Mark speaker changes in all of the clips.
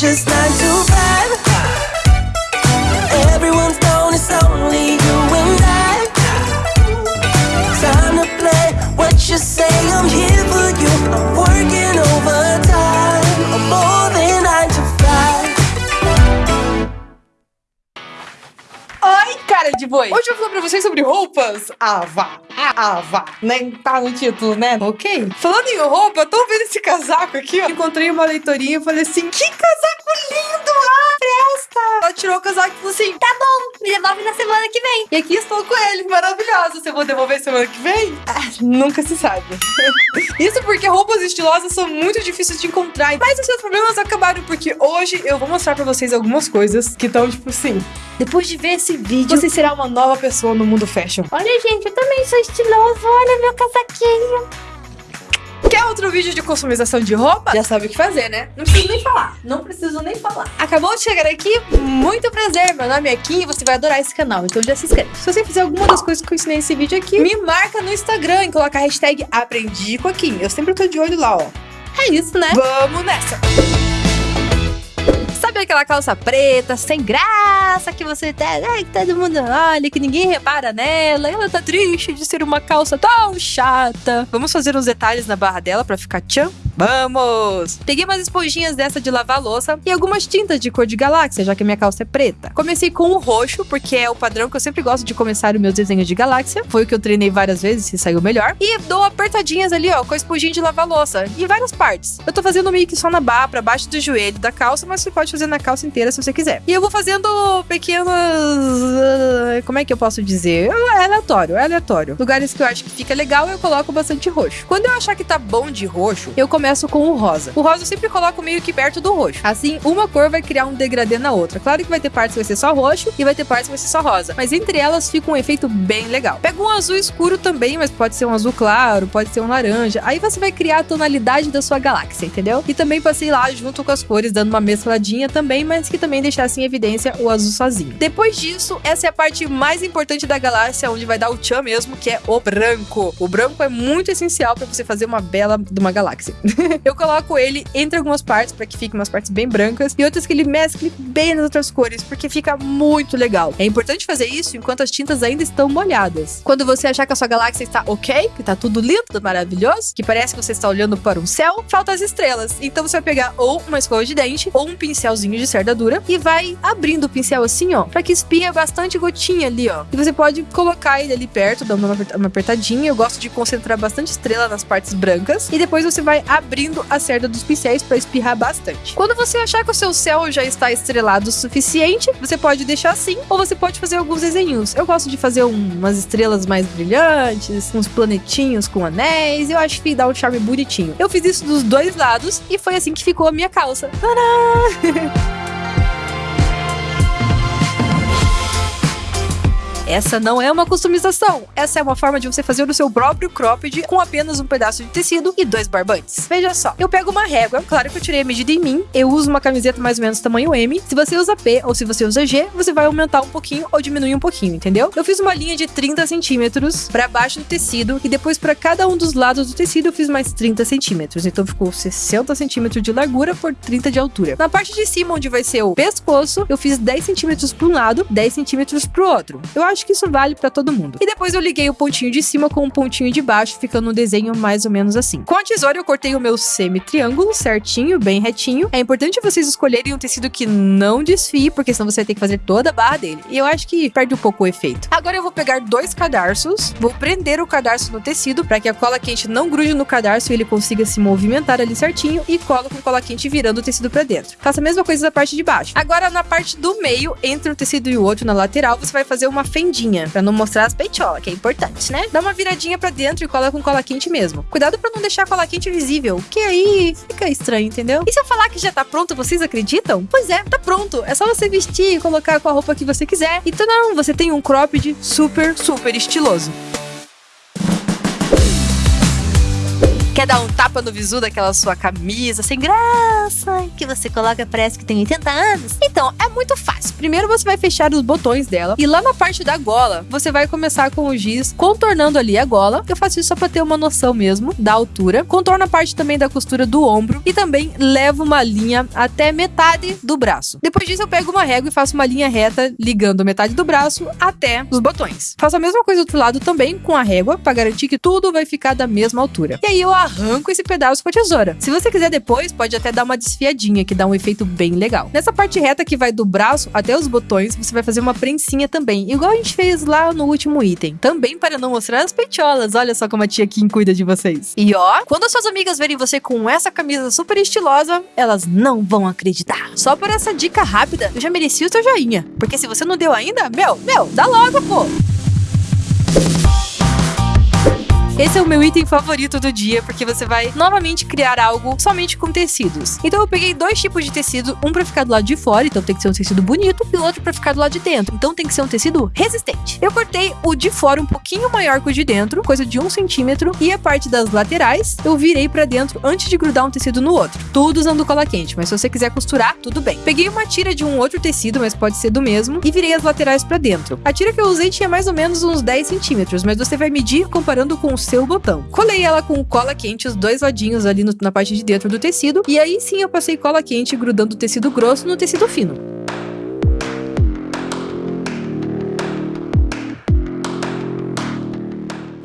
Speaker 1: just
Speaker 2: like Hoje eu vou falar pra vocês sobre roupas. Ah, vá. Ah. Nem tá no título, né? Ok. Falando em roupa, tô vendo esse casaco aqui, ó. Encontrei uma leitorinha e falei assim, que casaco lindo! Ah, presta! Ela tirou o casaco e falou assim,
Speaker 3: Tá bom, me devolve na semana que vem.
Speaker 2: e aqui estou com ele, maravilhosa. Você vou devolver semana que vem? Ah, nunca se sabe. Isso porque roupas estilosas são muito difíceis de encontrar. Mas os seus problemas acabaram porque hoje eu vou mostrar pra vocês algumas coisas que estão, tipo assim... Depois de ver esse vídeo, você será uma nova pessoa no mundo fashion.
Speaker 3: Olha, gente, eu também sou estiloso. Olha meu casaquinho.
Speaker 2: Quer outro vídeo de customização de roupa? Já sabe o que fazer, né? Não preciso nem falar. Não preciso nem falar. Acabou de chegar aqui? Muito prazer. Meu nome é Kim e você vai adorar esse canal. Então já se inscreve. Se você fizer alguma das coisas que eu ensinei nesse vídeo aqui, me marca no Instagram e coloca a hashtag Aprendi com a Kim. Eu sempre tô de olho lá, ó. É isso, né? Vamos nessa! Sabe aquela calça preta, sem graça, que você tá. Ai, que todo mundo olha, que ninguém repara nela. Ela tá triste de ser uma calça tão chata. Vamos fazer uns detalhes na barra dela pra ficar tchan? Vamos! Peguei umas esponjinhas dessa de lavar louça e algumas tintas de cor de galáxia, já que a minha calça é preta. Comecei com o roxo, porque é o padrão que eu sempre gosto de começar os meus desenhos de galáxia. Foi o que eu treinei várias vezes e saiu melhor. E dou apertadinhas ali, ó, com a esponjinha de lavar louça, em várias partes. Eu tô fazendo meio que só na barra, pra baixo do joelho da calça, mas você pode fazer na calça inteira se você quiser. E eu vou fazendo pequenos. Como é que eu posso dizer? É aleatório, é aleatório. Lugares que eu acho que fica legal, eu coloco bastante roxo. Quando eu achar que tá bom de roxo, eu começo com o rosa. O rosa eu sempre coloco meio que perto do roxo. Assim, uma cor vai criar um degradê na outra. Claro que vai ter partes que vai ser só roxo e vai ter partes que vai ser só rosa. Mas entre elas fica um efeito bem legal. Pega um azul escuro também, mas pode ser um azul claro, pode ser um laranja. Aí você vai criar a tonalidade da sua galáxia, entendeu? E também passei lá junto com as cores, dando uma mescladinha também, mas que também deixasse em evidência o azul sozinho. Depois disso, essa é a parte mais importante da galáxia, onde vai dar o tchan mesmo, que é o branco. O branco é muito essencial para você fazer uma bela de uma galáxia. eu coloco ele entre algumas partes para que fiquem umas partes bem brancas e outras que ele mescle bem nas outras cores, porque fica muito legal. É importante fazer isso enquanto as tintas ainda estão molhadas. Quando você achar que a sua galáxia está ok, que tá tudo lindo, maravilhoso, que parece que você está olhando para um céu, faltam as estrelas. Então você vai pegar ou uma escova de dente ou um pincelzinho de cerda dura e vai abrindo o pincel assim, ó, para que espinha bastante gotinha ali, ó. E você pode colocar ele ali perto, dando uma aperta- uma apertadinha. Eu gosto de concentrar bastante estrela nas partes brancas e depois você vai abrindo a cerda dos pincéis para espirrar bastante. Quando você achar que o seu céu já está estrelado o suficiente, você pode deixar assim ou você pode fazer alguns desenhos. Eu gosto de fazer um- umas estrelas mais brilhantes, uns planetinhos com anéis. Eu acho que dá um charme bonitinho. Eu fiz isso dos dois lados e foi assim que ficou a minha calça. Tadá! Essa não é uma customização. Essa é uma forma de você fazer o seu próprio cropped com apenas um pedaço de tecido e dois barbantes. Veja só, eu pego uma régua, claro que eu tirei a medida em mim, eu uso uma camiseta mais ou menos tamanho M. Se você usa P ou se você usa G, você vai aumentar um pouquinho ou diminuir um pouquinho, entendeu? Eu fiz uma linha de 30 centímetros para baixo do tecido e depois para cada um dos lados do tecido eu fiz mais 30 centímetros. Então ficou 60 centímetros de largura por 30 de altura. Na parte de cima, onde vai ser o pescoço, eu fiz 10 centímetros para um lado, 10 centímetros para o outro. Eu acho que isso vale para todo mundo. E depois eu liguei o pontinho de cima com o pontinho de baixo, ficando um desenho mais ou menos assim. Com a tesoura eu cortei o meu semi-triângulo certinho, bem retinho. É importante vocês escolherem um tecido que não desfie, porque senão você vai ter que fazer toda a barra dele. E eu acho que perde um pouco o efeito. Agora eu vou pegar dois cadarços, vou prender o cadarço no tecido para que a cola quente não grude no cadarço e ele consiga se movimentar ali certinho e colo com cola quente virando o tecido para dentro. Faça a mesma coisa da parte de baixo. Agora na parte do meio, entre um tecido e o outro na lateral, você vai fazer uma fendinha para não mostrar as peitolas, que é importante, né? Dá uma viradinha para dentro e cola com cola quente mesmo. Cuidado para não deixar a cola quente visível, que aí fica estranho, entendeu? E se eu falar que já tá pronto, vocês acreditam? Pois é, tá pronto. É só você vestir e colocar com a roupa que você quiser. Então não, você tem um cropped super, super estiloso. Quer dar um tapa no visu daquela sua camisa sem graça, que você coloca parece que tem 80 anos? Então, é muito fácil. Primeiro você vai fechar os botões dela e lá na parte da gola, você vai começar com o giz contornando ali a gola. Eu faço isso só pra ter uma noção mesmo da altura. Contorno a parte também da costura do ombro e também levo uma linha até metade do braço. Depois disso eu pego uma régua e faço uma linha reta ligando metade do braço até os botões. Faço a mesma coisa do outro lado também com a régua para garantir que tudo vai ficar da mesma altura. E aí eu arranco esse pedaço com a tesoura. Se você quiser depois, pode até dar uma desfiadinha que dá um efeito bem legal. Nessa parte reta que vai do braço até os botões, você vai fazer uma prensinha também, igual a gente fez lá no último item. Também para não mostrar as peitiolas. Olha só como a tia Kim cuida de vocês. E ó, quando as suas amigas verem você com essa camisa super estilosa, elas não vão acreditar. Só por essa dica rápida, eu já mereci o seu joinha. Porque se você não deu ainda, meu, meu, dá logo, pô! Esse é o meu item favorito do dia, porque você vai novamente criar algo somente com tecidos. Então eu peguei dois tipos de tecido, um para ficar do lado de fora, então tem que ser um tecido bonito, e o outro para ficar do lado de dentro, então tem que ser um tecido resistente. Eu cortei o de fora um pouquinho maior que o de dentro, coisa de um centímetro, e a parte das laterais eu virei para dentro antes de grudar um tecido no outro. Tudo usando cola quente, mas se você quiser costurar, tudo bem. Peguei uma tira de um outro tecido, mas pode ser do mesmo, e virei as laterais para dentro. A tira que eu usei tinha mais ou menos uns 10 centímetros, mas você vai medir comparando com o seu botão. Colei ela com cola quente, os dois ladinhos ali no, na parte de dentro do tecido, e aí sim eu passei cola quente grudando o tecido grosso no tecido fino.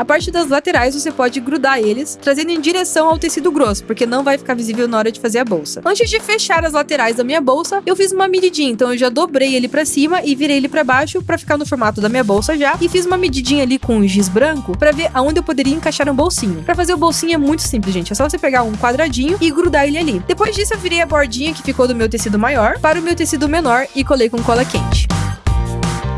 Speaker 2: A parte das laterais você pode grudar eles, trazendo em direção ao tecido grosso, porque não vai ficar visível na hora de fazer a bolsa. Antes de fechar as laterais da minha bolsa, eu fiz uma medidinha, então eu já dobrei ele para cima e virei ele para baixo para ficar no formato da minha bolsa já, e fiz uma medidinha ali com um giz branco para ver aonde eu poderia encaixar um bolsinho. Para fazer o bolsinho é muito simples, gente, é só você pegar um quadradinho e grudar ele ali. Depois disso eu virei a bordinha que ficou do meu tecido maior para o meu tecido menor e colei com cola quente.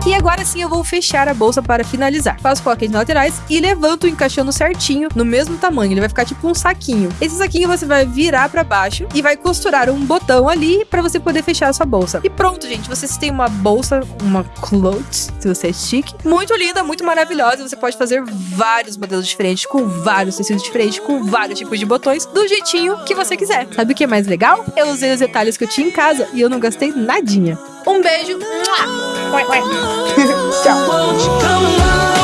Speaker 2: E agora sim eu vou fechar a bolsa para finalizar. Faço nas laterais e levanto encaixando certinho no mesmo tamanho. Ele vai ficar tipo um saquinho. Esse saquinho você vai virar para baixo e vai costurar um botão ali para você poder fechar a sua bolsa. E pronto, gente. Vocês têm uma bolsa, uma cloth, se você é chique. Muito linda, muito maravilhosa. Você pode fazer vários modelos diferentes, com vários tecidos diferentes, com vários tipos de botões, do jeitinho que você quiser. Sabe o que é mais legal? Eu usei os detalhes que eu tinha em casa e eu não gastei nadinha. Um beijo. Tchau.